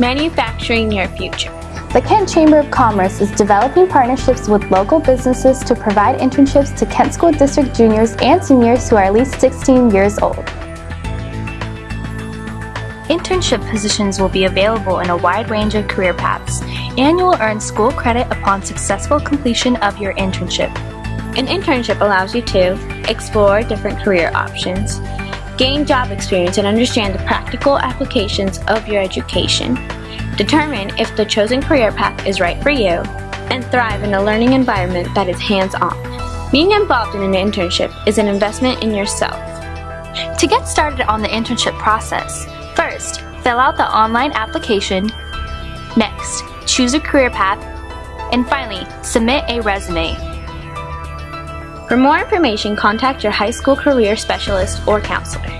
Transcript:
manufacturing your future. The Kent Chamber of Commerce is developing partnerships with local businesses to provide internships to Kent School District juniors and seniors who are at least 16 years old. Internship positions will be available in a wide range of career paths, and you will earn school credit upon successful completion of your internship. An internship allows you to explore different career options, gain job experience and understand the practical applications of your education, determine if the chosen career path is right for you, and thrive in a learning environment that is hands-on. Being involved in an internship is an investment in yourself. To get started on the internship process, first, fill out the online application. Next, choose a career path. And finally, submit a resume. For more information, contact your high school career specialist or counselor.